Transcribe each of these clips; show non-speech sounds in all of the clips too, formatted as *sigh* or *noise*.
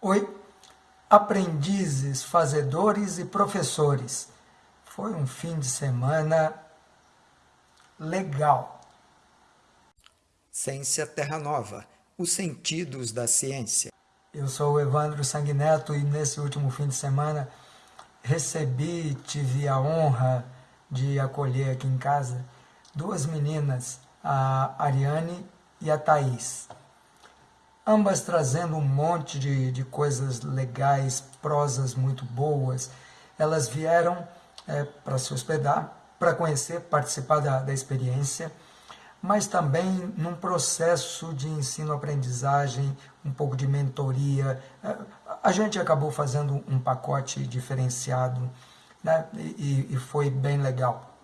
Oi, aprendizes, fazedores e professores. Foi um fim de semana legal. Ciência Terra Nova, os sentidos da ciência. Eu sou o Evandro Sanguineto e nesse último fim de semana recebi, tive a honra de acolher aqui em casa duas meninas, a Ariane e a Thaís ambas trazendo um monte de, de coisas legais, prosas muito boas. Elas vieram é, para se hospedar, para conhecer, participar da, da experiência, mas também num processo de ensino-aprendizagem, um pouco de mentoria. É, a gente acabou fazendo um pacote diferenciado né, e, e foi bem legal.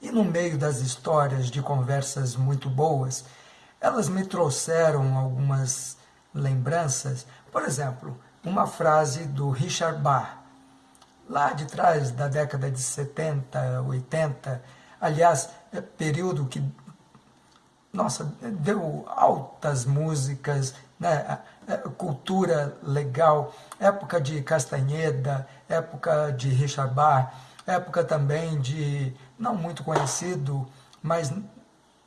E no meio das histórias de conversas muito boas, elas me trouxeram algumas lembranças. Por exemplo, uma frase do Richard Bach, lá de trás da década de 70, 80, aliás, é período que, nossa, deu altas músicas, né? Cultura legal, época de Castanheda, época de Richard Bach, época também de, não muito conhecido, mas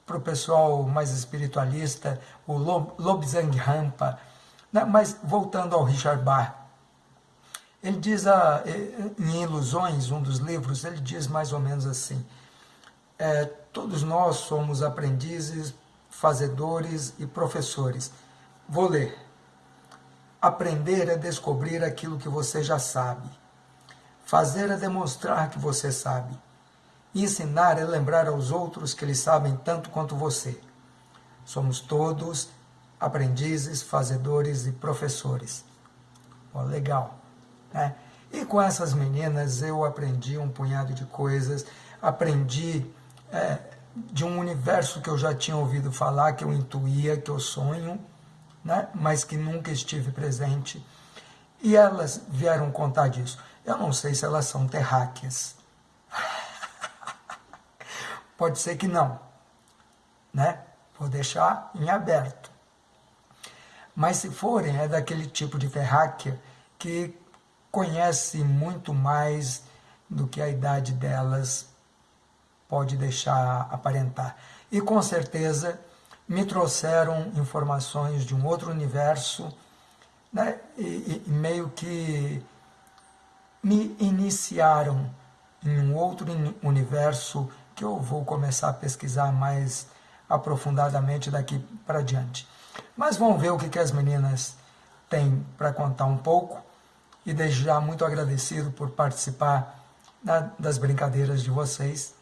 para o pessoal mais espiritualista, o Lobsang Rampa. Né? Mas voltando ao Richard Bach, ele diz a, em Ilusões, um dos livros, ele diz mais ou menos assim, é, todos nós somos aprendizes, fazedores e professores. Vou ler. Aprender é descobrir aquilo que você já sabe. Fazer é demonstrar que você sabe. Ensinar é lembrar aos outros que eles sabem tanto quanto você. Somos todos aprendizes, fazedores e professores. Oh, legal. Né? E com essas meninas eu aprendi um punhado de coisas, aprendi é, de um universo que eu já tinha ouvido falar, que eu intuía, que eu sonho, né? mas que nunca estive presente. E elas vieram contar disso. Eu não sei se elas são terráqueas, Pode ser que não, né? Vou deixar em aberto. Mas se forem, é daquele tipo de terráquea que conhece muito mais do que a idade delas pode deixar aparentar. E com certeza me trouxeram informações de um outro universo, né? e, e meio que me iniciaram em um outro universo que eu vou começar a pesquisar mais aprofundadamente daqui para diante. Mas vamos ver o que, que as meninas têm para contar um pouco e desde já muito agradecido por participar da, das brincadeiras de vocês.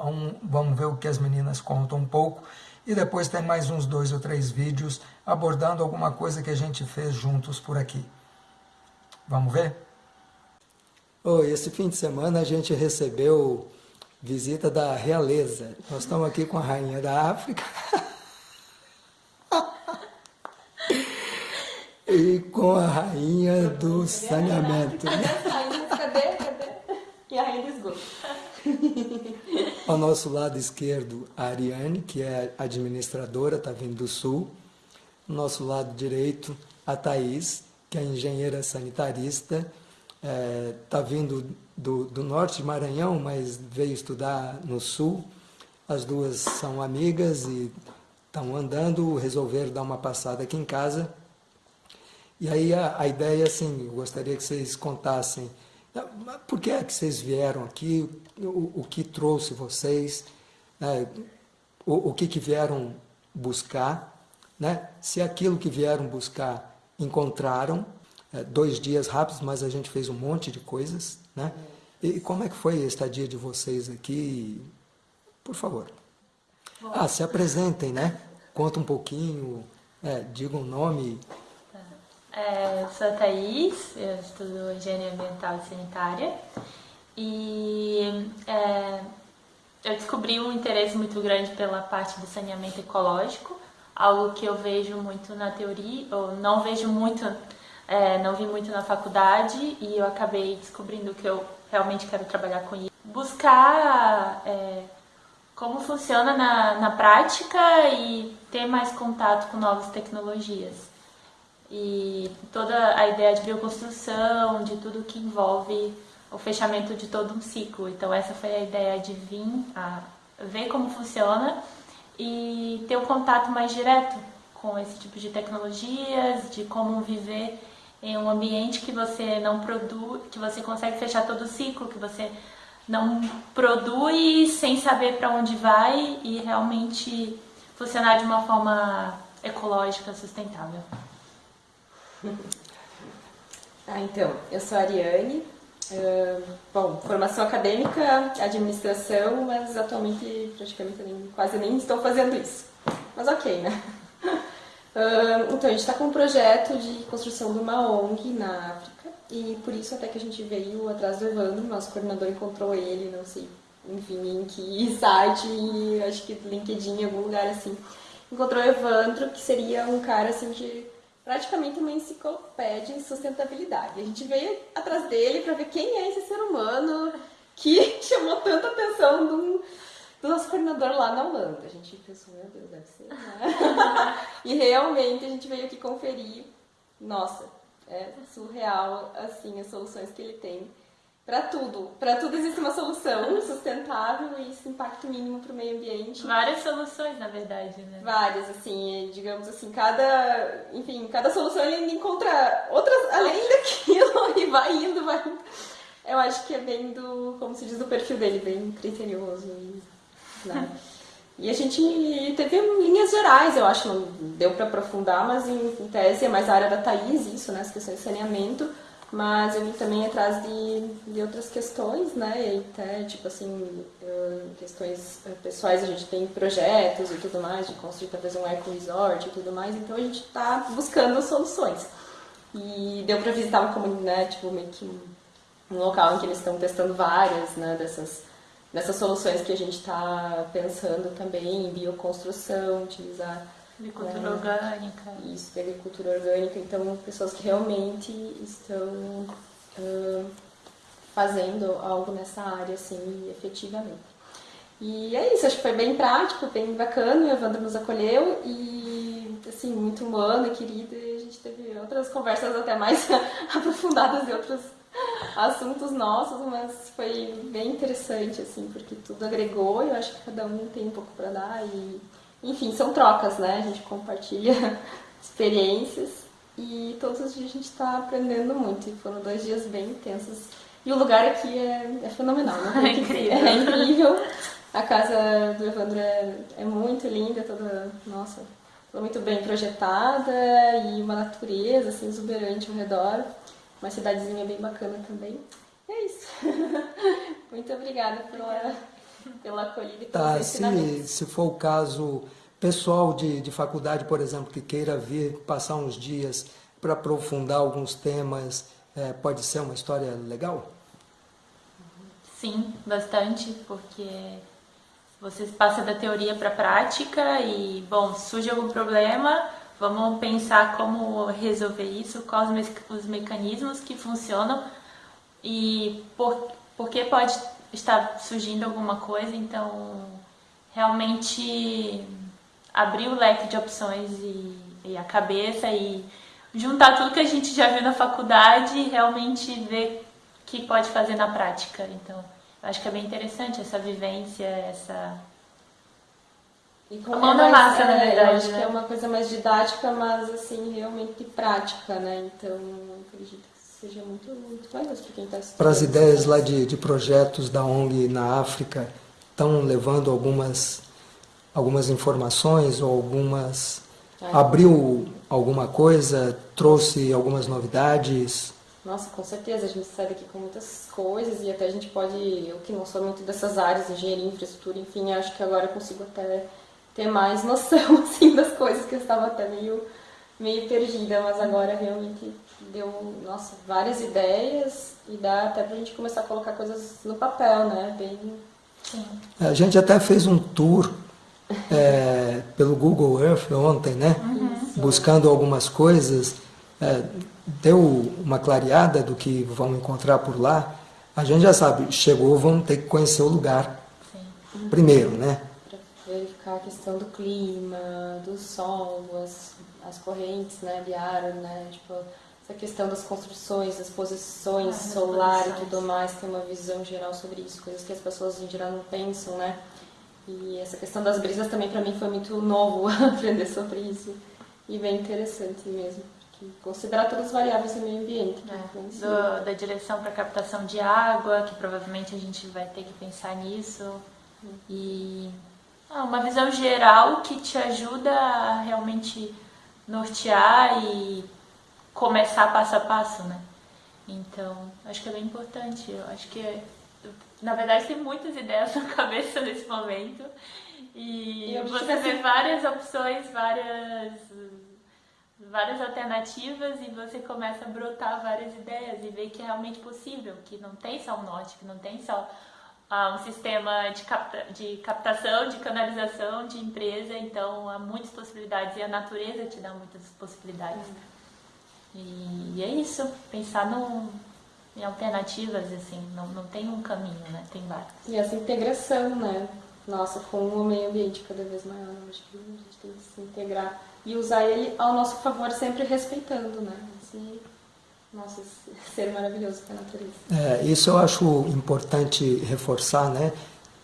Um, vamos ver o que as meninas contam um pouco e depois tem mais uns dois ou três vídeos abordando alguma coisa que a gente fez juntos por aqui. Vamos ver? Oh, esse fim de semana a gente recebeu visita da realeza. Nós estamos aqui com a rainha da África. *laughs* e com a rainha do saneamento. Cadê? Cadê? E a rainha do esgoto. Ao nosso lado esquerdo, a Ariane, que é administradora, está vindo do sul. Ao nosso lado direito, a Thaís, que é engenheira sanitarista, está é, tá vindo do, do norte de Maranhão, mas veio estudar no sul. As duas são amigas e estão andando, resolveram dar uma passada aqui em casa. E aí a, a ideia, assim, eu gostaria que vocês contassem por que é que vocês vieram aqui, o, o que trouxe vocês, né, o, o que, que vieram buscar, né, se aquilo que vieram buscar encontraram, é, dois dias rápidos, mas a gente fez um monte de coisas, né? E como é que foi a estadia de vocês aqui? Por favor. Bom. Ah, se apresentem, né? Conta um pouquinho, é, digam o nome. Tá. É, eu sou a Thaís, eu estudo Engenharia Ambiental e Sanitária. E é, eu descobri um interesse muito grande pela parte do saneamento ecológico, algo que eu vejo muito na teoria, ou não vejo muito é, não vi muito na faculdade e eu acabei descobrindo que eu realmente quero trabalhar com isso. Buscar é, como funciona na, na prática e ter mais contato com novas tecnologias. e toda a ideia de bioconstrução, de tudo que envolve o fechamento de todo um ciclo. Então essa foi a ideia de vir a ver como funciona e ter um contato mais direto com esse tipo de tecnologias, de como viver em um ambiente que você não produz, que você consegue fechar todo o ciclo, que você não produz sem saber para onde vai e realmente funcionar de uma forma ecológica sustentável. *laughs* Ah, então, eu sou a Ariane. Uh, bom, formação acadêmica, administração, mas atualmente praticamente nem, quase nem estou fazendo isso. Mas ok, né? Então, a gente está com um projeto de construção de uma ONG na África e por isso até que a gente veio atrás do Evandro, nosso coordenador encontrou ele, não sei, enfim, em que *laughs* site, acho que LinkedIn, em algum lugar assim. Encontrou o Evandro, que seria um cara assim de praticamente uma enciclopédia em sustentabilidade. A gente veio atrás dele para ver quem é esse ser humano que *laughs* chamou tanta atenção do, do nosso coordenador lá na Holanda. A gente pensou, meu Deus, deve ser, né? *laughs* e realmente a gente veio aqui conferir. Nossa, é surreal, assim, as soluções que ele tem para tudo. Para tudo existe uma solução *laughs* sustentável e esse impacto mínimo para o meio ambiente. Várias soluções, na verdade, né? Várias, assim, digamos assim, cada, enfim, cada solução ele encontra outras além daquilo *laughs* e vai indo, vai indo. Eu acho que é bem do, como se diz, do perfil dele, bem criterioso e, né? E a gente teve linhas gerais, eu acho, não deu para aprofundar, mas em, em tese é mais a área da Thaís, isso, né, as questões de saneamento mas eu vim também atrás de, de outras questões, né? E até, tipo assim, questões eh, pessoais, a gente tem projetos e tudo mais, de construir talvez um eco-resort e tudo mais, então a gente está buscando soluções. E deu para visitar uma comunidade, né, tipo, meio que um local em que eles estão testando várias, né, dessas, dessas soluções que a gente está pensando também, em bioconstrução, utilizar Agricultura é, orgânica. Isso, de agricultura orgânica. Então, pessoas que realmente estão uh, fazendo algo nessa área, assim, efetivamente. E é isso, acho que foi bem prático, bem bacana, o Evandro nos acolheu e, assim, muito humano e querido, e a gente teve outras conversas até mais *laughs* aprofundadas de outros assuntos nossos, mas foi bem interessante, assim, porque tudo agregou e eu acho que cada um tem um pouco para dar e enfim, são trocas, né? A gente compartilha *laughs* experiências e todos os dias a gente está aprendendo muito. E foram dois dias bem intensos. E o lugar aqui é, é fenomenal, né? *laughs* É incrível. É incrível. A casa do Evandro é, é muito linda, toda, nossa, toda muito bem projetada e uma natureza assim, exuberante ao redor. Uma cidadezinha bem bacana também. E é isso. *laughs* muito obrigada pela pela acolhida e tá, se, se for o caso pessoal de, de faculdade, por exemplo, que queira vir passar uns dias para aprofundar alguns temas, é, pode ser uma história legal? Sim, bastante, porque você passa da teoria para a prática e, bom, surge algum problema, vamos pensar como resolver isso, quais os mecanismos que funcionam e por, por que pode está surgindo alguma coisa, então realmente abrir o leque de opções e, e, a cabeça e juntar tudo que a gente já viu na faculdade e realmente ver o que pode fazer na prática. Então, acho que é bem interessante essa vivência, essa a mão na massa, é, na verdade. Eu acho né? que é uma coisa mais didática, mas assim, realmente prática, né? Então, acredito seja muito, muito valioso para quem está estudando. Para as ideias lá de, de projetos da ONG na África, estão levando algumas, algumas informações ou algumas... Abriu alguma coisa, trouxe algumas novidades? Nossa, com certeza, a gente sai daqui com muitas coisas e até a gente pode, eu que não sou muito dessas áreas, engenharia, infraestrutura, enfim, acho que agora eu consigo até ter mais noção, *laughs* assim, das coisas que eu estava até meio, meio perdida, mas agora realmente deu, nossa, várias ideias e dá até pra gente começar a colocar coisas no papel, né? Bem... Sim. A gente até fez um tour é, pelo Google Earth ontem, né? Uhum. Buscando algumas coisas. É, deu uma clareada do que vão encontrar por lá. A gente já sabe, chegou, vamos ter que conhecer o lugar Sim. primeiro, né? A questão do clima, do sol, as as correntes, né, de ar, né, tipo, essa questão das construções, das posições ah, solar e tudo mais, tem uma visão geral sobre isso, coisas que as pessoas em geral não pensam, né? E essa questão das brisas também para mim foi muito novo *laughs* aprender sobre isso e bem interessante mesmo. Considerar todas as variáveis do meio ambiente. É, do, da direção para captação de água, que provavelmente a gente vai ter que pensar nisso. Hum. E ah, uma visão geral que te ajuda a realmente nortear e começar passo a passo, né? Então, acho que é bem importante. Eu acho que, na verdade, tem muitas ideias *laughs* na cabeça nesse momento. E, e você vê várias opções, várias, várias alternativas e você começa a brotar várias ideias e ver que é realmente possível, que não tem só um norte, que não tem só ah, um sistema de, capta, de captação, de canalização, de empresa, então há muitas possibilidades e a natureza te dá muitas possibilidades. E, e é isso, pensar em alternativas, assim, não, não tem um caminho, né? Tem vários. E essa integração, né? Nossa, com o meio ambiente cada vez maior, acho que a gente tem que se integrar e usar ele ao nosso favor, sempre respeitando, né? Esse nosso ser maravilhoso é a natureza. É, isso eu acho importante reforçar, né?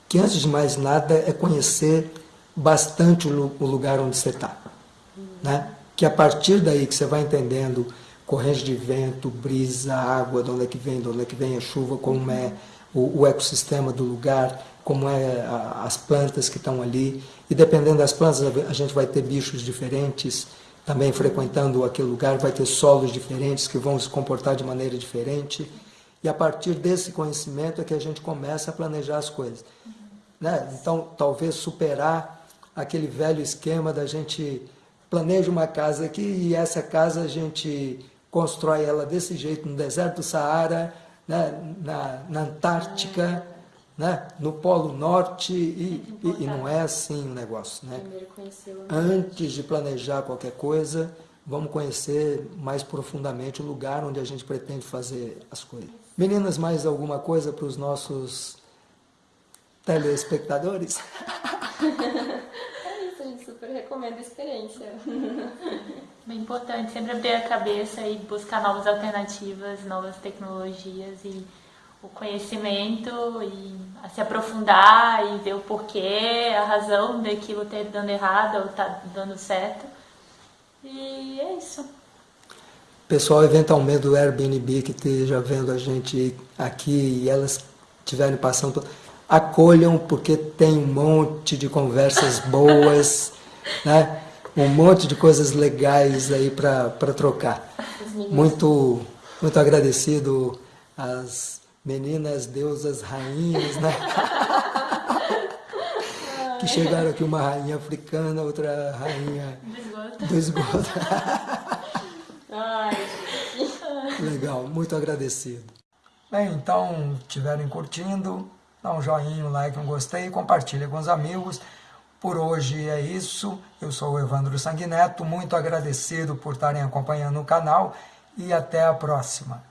Que antes de mais nada é conhecer bastante o lugar onde você está, hum. né? Que a partir daí que você vai entendendo corrente de vento, brisa, água, de onde é que vem, de onde é que vem a chuva, como é o, o ecossistema do lugar, como é a, as plantas que estão ali. E dependendo das plantas, a gente vai ter bichos diferentes também frequentando aquele lugar, vai ter solos diferentes que vão se comportar de maneira diferente. E a partir desse conhecimento é que a gente começa a planejar as coisas. Né? Então, talvez superar aquele velho esquema da gente planeja uma casa aqui e essa casa a gente constrói ela desse jeito no deserto do Saara, né, na, na Antártica, né, no Polo Norte, e, e, e, não é assim o negócio. Né? Antes de planejar qualquer coisa, vamos conhecer mais profundamente o lugar onde a gente pretende fazer as coisas. Meninas, mais alguma coisa para os nossos telespectadores? *laughs* super recomendo a experiência. *laughs* Bem importante, sempre abrir a cabeça e buscar novas alternativas, novas tecnologias e o conhecimento e se aprofundar e ver o porquê, a razão daquilo ter dando errado ou tá dando certo. E é isso. Pessoal, eventualmente do Airbnb que esteja vendo a gente aqui e elas estiverem passando, acolham porque tem um monte de conversas *laughs* boas né? um monte de coisas legais aí para trocar. Muito, muito agradecido às meninas, deusas, rainhas, né? *laughs* que chegaram aqui, uma rainha africana, outra rainha do esgoto. Legal, muito agradecido. Bem, então, estiverem curtindo, dá um joinha, um like, um gostei, compartilha com os amigos. Por hoje é isso. Eu sou o Evandro Sanguineto, muito agradecido por estarem acompanhando o canal e até a próxima.